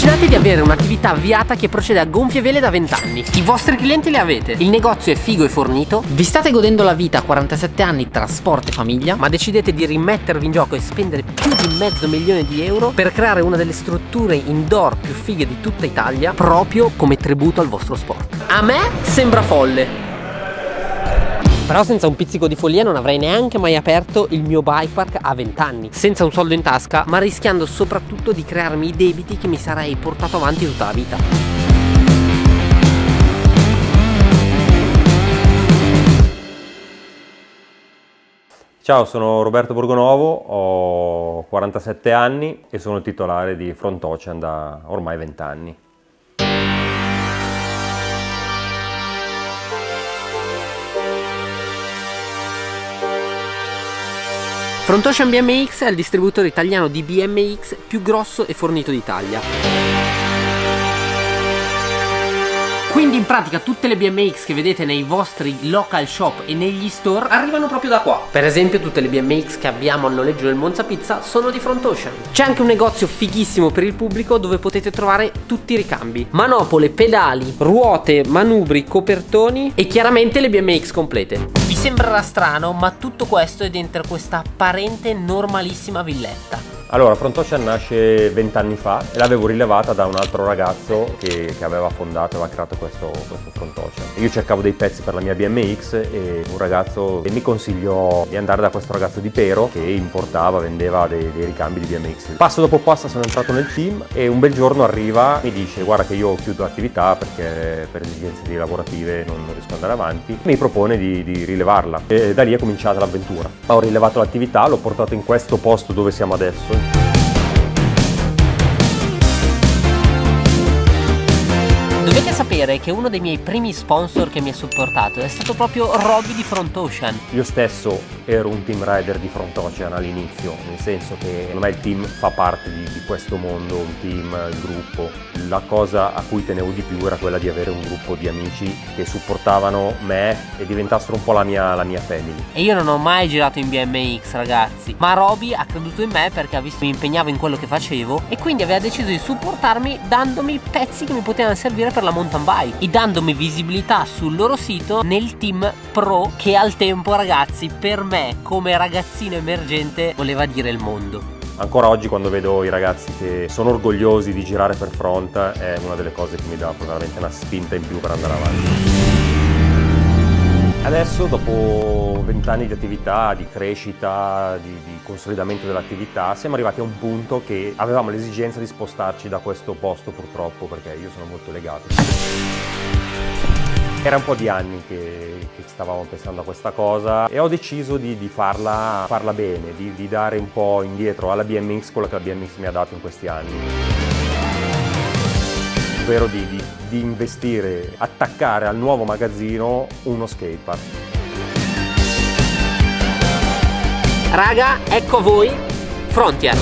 Immaginate di avere un'attività avviata che procede a gonfie vele da 20 anni. I vostri clienti li avete. Il negozio è figo e fornito. Vi state godendo la vita a 47 anni tra sport e famiglia, ma decidete di rimettervi in gioco e spendere più di mezzo milione di euro per creare una delle strutture indoor più fighe di tutta Italia, proprio come tributo al vostro sport. A me sembra folle. Però senza un pizzico di follia non avrei neanche mai aperto il mio bike park a 20 anni Senza un soldo in tasca ma rischiando soprattutto di crearmi i debiti che mi sarei portato avanti tutta la vita Ciao, sono Roberto Borgonovo, ho 47 anni e sono titolare di Front Ocean da ormai 20 anni. Front Ocean BMX è il distributore italiano di BMX più grosso e fornito d'Italia quindi in pratica tutte le BMX che vedete nei vostri local shop e negli store arrivano proprio da qua. Per esempio tutte le BMX che abbiamo al noleggio del Monza Pizza sono di Front Ocean. C'è anche un negozio fighissimo per il pubblico dove potete trovare tutti i ricambi. Manopole, pedali, ruote, manubri, copertoni e chiaramente le BMX complete. Sembrerà strano ma tutto questo è dentro questa apparente normalissima villetta. Allora, Front Ocean nasce vent'anni fa e l'avevo rilevata da un altro ragazzo che, che aveva fondato e aveva creato questo, questo Front Ocean. Io cercavo dei pezzi per la mia BMX e un ragazzo mi consigliò di andare da questo ragazzo di Pero che importava, vendeva dei, dei ricambi di BMX. Passo dopo passo sono entrato nel team e un bel giorno arriva e mi dice guarda che io chiudo l'attività perché per esigenze lavorative non, non riesco ad andare avanti. Mi propone di, di rilevarla e da lì è cominciata l'avventura. Ho rilevato l'attività, l'ho portato in questo posto dove siamo adesso Show. Dovete sapere che uno dei miei primi sponsor che mi ha supportato è stato proprio Robby di Front Ocean. Io stesso ero un team rider di Front Ocean all'inizio, nel senso che secondo me il team fa parte di, di questo mondo, un team, il gruppo. La cosa a cui tenevo di più era quella di avere un gruppo di amici che supportavano me e diventassero un po' la mia, la mia family. E io non ho mai girato in BMX ragazzi, ma Robby ha creduto in me perché ha visto che mi impegnavo in quello che facevo e quindi aveva deciso di supportarmi dandomi pezzi che mi potevano servire per la mountain bike e dandomi visibilità sul loro sito nel team pro che al tempo ragazzi per me come ragazzino emergente voleva dire il mondo. Ancora oggi quando vedo i ragazzi che sono orgogliosi di girare per front è una delle cose che mi dà veramente una spinta in più per andare avanti. Adesso dopo vent'anni di attività, di crescita, di, di consolidamento dell'attività, siamo arrivati a un punto che avevamo l'esigenza di spostarci da questo posto purtroppo perché io sono molto legato. Era un po' di anni che, che stavamo pensando a questa cosa e ho deciso di, di farla, farla, bene, di, di, dare un po' indietro alla BMX quello che la BMX mi ha dato in questi anni. Ovvero di, di investire, attaccare al nuovo magazzino uno skatepark. Raga, ecco a voi Frontier.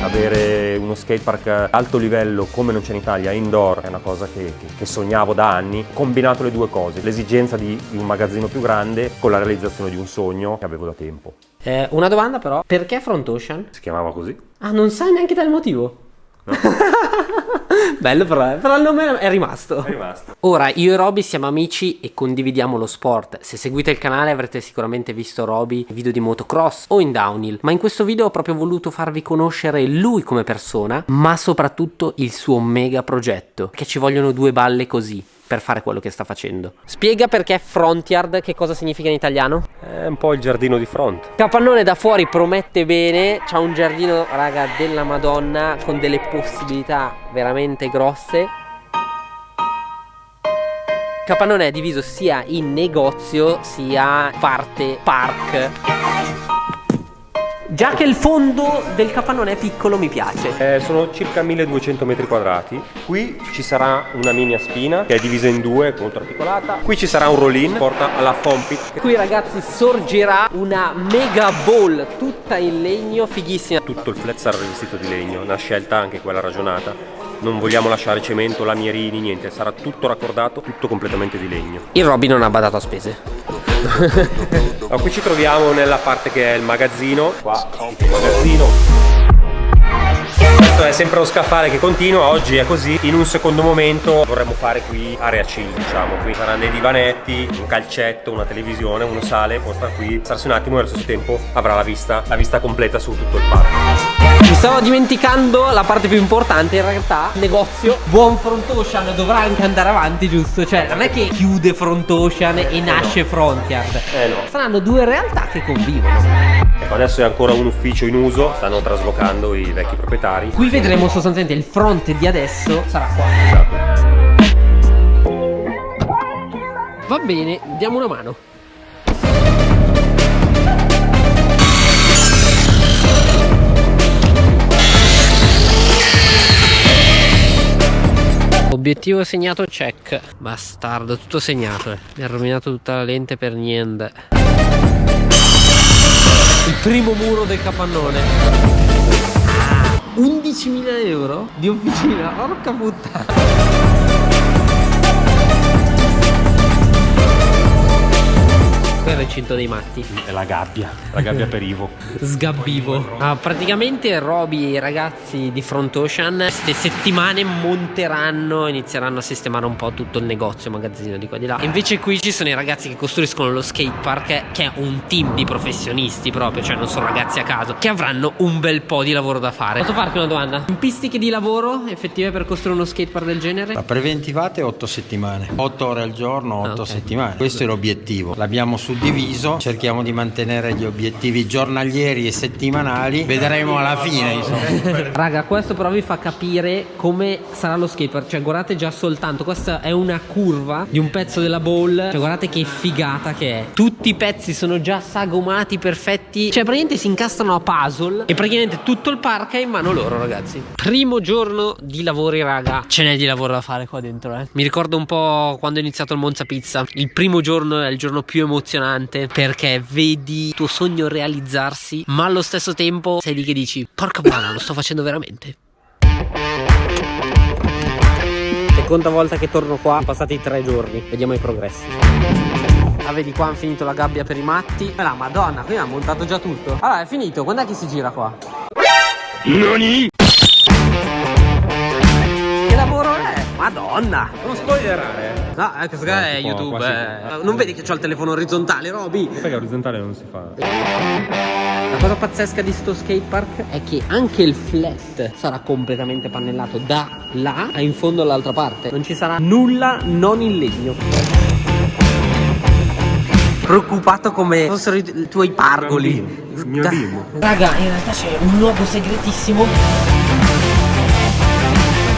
avere uno skatepark alto livello come non c'è in Italia, indoor, è una cosa che, che, che sognavo da anni. Combinato le due cose, l'esigenza di, di, un magazzino più grande con la realizzazione di un sogno che avevo da tempo. Eh, una domanda però, perché Front Ocean? Si chiamava così. Ah, non sai neanche dal motivo? No. Bello però, eh. però il nome è rimasto. È rimasto. Ora, io e Roby siamo amici e condividiamo lo sport. Se seguite il canale avrete sicuramente visto Roby in video di motocross o in downhill. Ma in questo video ho proprio voluto farvi conoscere lui come persona, ma soprattutto il suo mega progetto. Che ci vogliono due balle così per fare quello che sta facendo. Spiega perché Frontyard, che cosa significa in italiano? È un po' il giardino di front. Capannone da fuori promette bene, c'ha un giardino, raga, della Madonna, con delle possibilità veramente grosse. Capannone è diviso sia in negozio sia parte park. Già che il fondo del capannone è piccolo mi piace. Eh, sono circa 1200 metri quadrati. Qui ci sarà una mini spina che è divisa in due, molto articolata. Qui ci sarà un roll-in, porta alla foam pit. Qui ragazzi sorgerà una mega ball tutta in legno, fighissima. Tutto il flat sarà rivestito di legno, una scelta anche quella ragionata non vogliamo lasciare cemento, lamierini, niente, sarà tutto raccordato, tutto completamente di legno. Il Robby non ha badato a spese. allora, qui ci troviamo nella parte che è il magazzino, qua il magazzino questo è sempre lo scaffale che continua, oggi è così. In un secondo momento vorremmo fare qui area chill, diciamo. Qui saranno dei divanetti, un calcetto, una televisione, uno sale, può stare qui, starsi un attimo e allo stesso tempo avrà la vista, la vista completa su tutto il parco. Mi stavo dimenticando la parte più importante in realtà Negozio. Buon Front Ocean dovrà anche andare avanti giusto? Cioè non è che chiude Front Ocean e nasce Frontier Eh no. Saranno due realtà che convivono. Ecco, Adesso è ancora un ufficio in uso Stanno traslocando i vecchi proprietari. Qui vedremo sostanzialmente il fronte di adesso sarà qua. Esatto. Va bene, diamo una mano Obiettivo segnato check. Bastardo, tutto segnato eh. Mi ha rovinato tutta la lente per niente. Il primo muro del capannone. Ah, 11.000 euro di officina Porca puttana recinto dei matti. È la gabbia, la gabbia per Ivo. Sgabbivo. Ah, Praticamente Roby e i ragazzi di Front Ocean Queste settimane monteranno Inizieranno a sistemare un po' tutto il negozio Magazzino di qua di là. E Invece qui ci sono i ragazzi che costruiscono lo skate park Che è un team di professionisti proprio Cioè non sono ragazzi a caso Che avranno un bel po' di lavoro da fare. Posso farti una domanda? Tempistiche di lavoro effettive per costruire uno skate park del genere? La preventivate 8 settimane? 8 ore al giorno 8 Ah, ok. settimane. Questo è l'obiettivo. L'abbiamo suddiviso Cerchiamo di mantenere gli obiettivi giornalieri e settimanali Vedremo alla fine insomma Raga, questo però vi fa capire come sarà lo skatepark. Cioè, guardate già soltanto, questa è una curva di un pezzo della bowl. Cioè, guardate che figata che è. Tutti i pezzi sono già sagomati, perfetti. Cioè, praticamente si incastrano a puzzle. E praticamente tutto il park è in mano loro, ragazzi. Primo giorno di lavori, raga. Ce n'è di lavoro da fare qua dentro, eh. Mi ricordo un po' quando ho iniziato il Monza Pizza. Il primo giorno è il giorno più emozionante perché vedi il tuo sogno realizzarsi, ma allo stesso tempo sei lì che dici: Porca buona, lo sto facendo veramente. Seconda volta che torno qua, passati tre giorni, vediamo i progressi. Ah, vedi qua hanno finito la gabbia per i matti. Ma la madonna, qui hanno montato già tutto. Allora, è finito, quando è che si gira qua? Nani? Madonna! Non spoilerare No, eh, questo qua è qua- YouTube. eh. Non vedi che ho il telefono orizzontale, Roby? Perché orizzontale non si fa La cosa pazzesca di sto skatepark è che anche il flat sarà completamente pannellato da là a in fondo all'altra parte. Non ci sarà nulla non in legno. Preoccupato come fossero i, i tuoi pargoli. Mio. Raga, in realtà c'è un luogo segretissimo.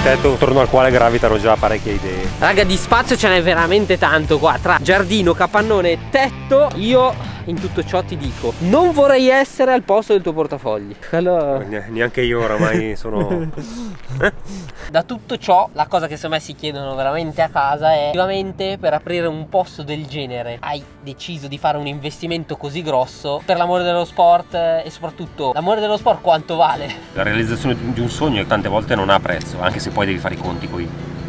Tetto attorno al quale gravitano già parecchie idee Raga, di spazio ce n'è veramente tanto qua. Tra giardino, capannone e tetto, io in tutto ciò ti dico: non vorrei essere al posto del tuo portafogli. Allora. Ne- Neanche io oramai sono Da tutto ciò, la cosa che secondo me si chiedono veramente a casa è effettivamente per aprire un posto del genere hai deciso di fare un investimento così grosso per l'amore dello sport eh, e soprattutto l'amore dello sport quanto vale? La realizzazione di un sogno tante volte non ha prezzo Anche se poi devi fare i conti con i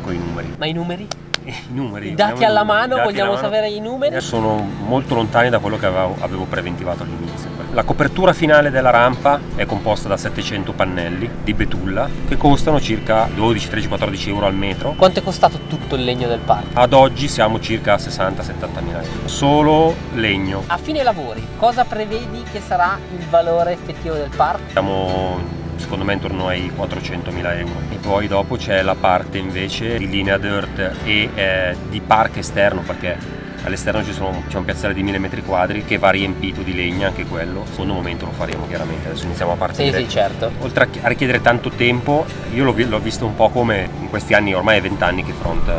numeri Ma i numeri? I numeri I dati alla mano, i dati vogliamo alla mano. sapere i numeri? Sono molto lontani da quello che avevo, avevo preventivato all'inizio. La copertura finale della rampa è composta da 700 pannelli di betulla che costano circa 12, 13, 14 euro al metro. Quanto è costato tutto il legno del parco? Ad oggi siamo circa a 60-70 mila euro. Solo legno. A fine lavori, cosa prevedi che sarà il valore effettivo del parco? Siamo secondo me intorno ai 400 mila euro. E poi dopo c'è la parte invece di linea dirt e eh, di park esterno perché all'esterno c'è un piazzale di 1000 metri quadri che va riempito di legna anche quello. Secondo momento lo faremo chiaramente, adesso iniziamo a Sì, partire. sì, certo. Oltre a chi- a richiedere tanto tempo, io l'ho, vi- l'ho visto un po' come in questi anni, ormai è 20 anni che Front eh,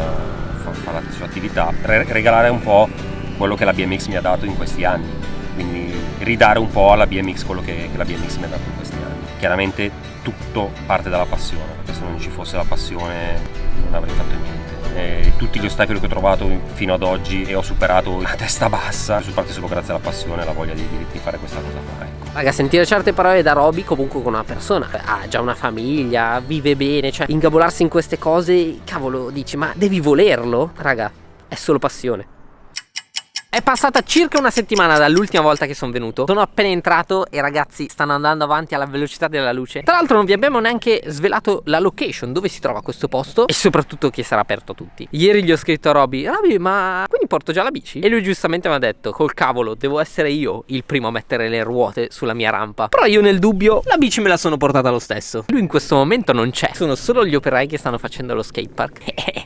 fa, fa la sua attività, re- regalare un po' quello che la BMX mi ha dato in questi anni, quindi ridare un po' alla BMX quello che, che la BMX mi ha dato in questi anni. Chiaramente tutto parte dalla passione, perché se non ci fosse la passione non avrei fatto niente. E tutti gli ostacoli che ho trovato fino ad oggi e ho superato a testa bassa. Sono partito solo grazie alla passione e alla voglia di, di, di fare questa cosa qua. Ecco. Raga, sentire certe parole da Roby comunque con una persona ha già una famiglia, vive bene, cioè ingabolarsi in queste cose, cavolo, dici, ma devi volerlo? Raga, è solo passione. È passata circa una settimana dall'ultima volta che sono venuto. Sono appena entrato e ragazzi stanno andando avanti alla velocità della luce. Tra l'altro non vi abbiamo neanche svelato la location dove si trova questo posto E soprattutto che sarà aperto a tutti. Ieri gli ho scritto a Roby Roby ma quindi porto già la bici? E lui giustamente mi ha detto Col cavolo devo essere io il primo a mettere le ruote sulla mia rampa. Però io nel dubbio la bici me la sono portata lo stesso. Lui in questo momento non c'è. Sono solo gli operai che stanno facendo lo skatepark.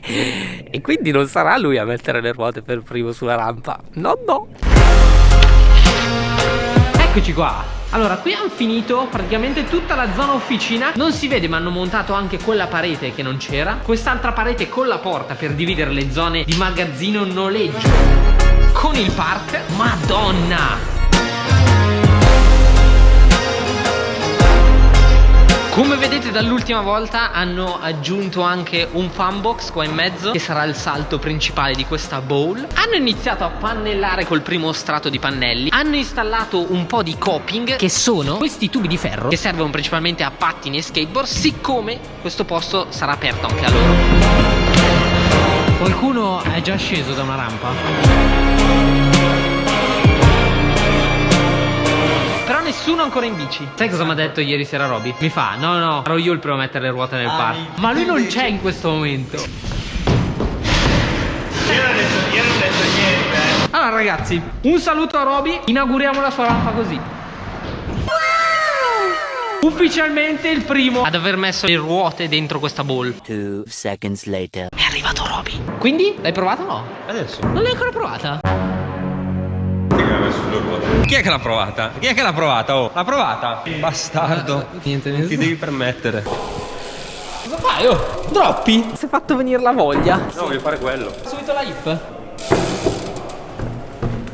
E quindi non sarà lui a mettere le ruote per primo sulla rampa No, no. Eccoci qua. Allora, qui hanno finito praticamente tutta la zona officina. Non si vede ma hanno montato anche quella parete che non c'era. Quest'altra parete con la porta per dividere le zone di magazzino noleggio. Con il park Madonna Come vedete dall'ultima volta hanno aggiunto anche un fan box qua in mezzo Che sarà il salto principale di questa bowl. Hanno iniziato a pannellare col primo strato di pannelli. Hanno installato un po' di coping Che sono questi tubi di ferro Che servono principalmente a pattini e skateboard Siccome questo posto sarà aperto anche a loro. Qualcuno è già sceso da una rampa? Nessuno ancora in bici. Sai cosa mi ha detto ieri sera Roby? Mi fa no no ero io il primo a mettere le ruote nel ah, parco. Ma lui non c'è in questo momento. Io non ho detto, io non ho detto niente Allora ragazzi un saluto a Roby Inauguriamo la sua rampa così Ufficialmente il primo ad aver messo le ruote dentro questa ball Two seconds later. È arrivato Roby. Quindi l'hai provata o no? Adesso. Non l'hai ancora provata? Sulle ruote. Chi è che l'ha provata? Chi è che l'ha provata? Oh, l'ha provata? Bastardo. Uh, niente, non ti devi permettere. Cosa fai? Oh, droppi? Si è fatto venire la voglia. No, voglio fare quello. Subito la hip. Le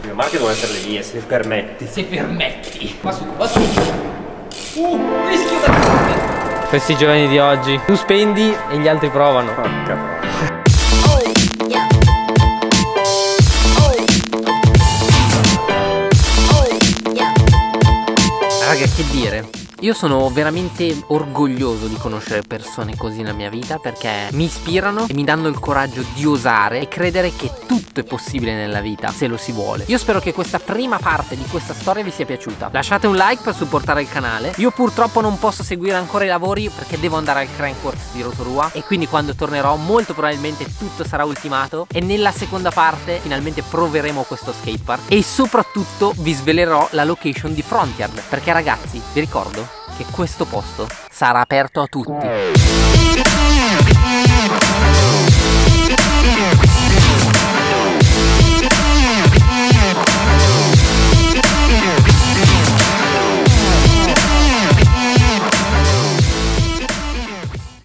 mie marche devono essere le mie, se permetti. Se permetti. Va su, va su. Uh, rischio da Questi giovani di oggi. Tu spendi e gli altri provano. Porca Raga che dire io sono veramente orgoglioso di conoscere persone così nella mia vita perché mi ispirano e mi danno il coraggio di osare e credere che tutto è possibile nella vita se lo si vuole. Io spero che questa prima parte di questa storia vi sia piaciuta. Lasciate un like per supportare il canale. Io purtroppo non posso seguire ancora i lavori perché devo andare al Crankworks di Rotorua e quindi quando tornerò molto probabilmente tutto sarà ultimato e nella seconda parte finalmente proveremo questo skatepark e soprattutto vi svelerò la location di Frontier perché ragazzi vi ricordo che questo posto sarà aperto a tutti.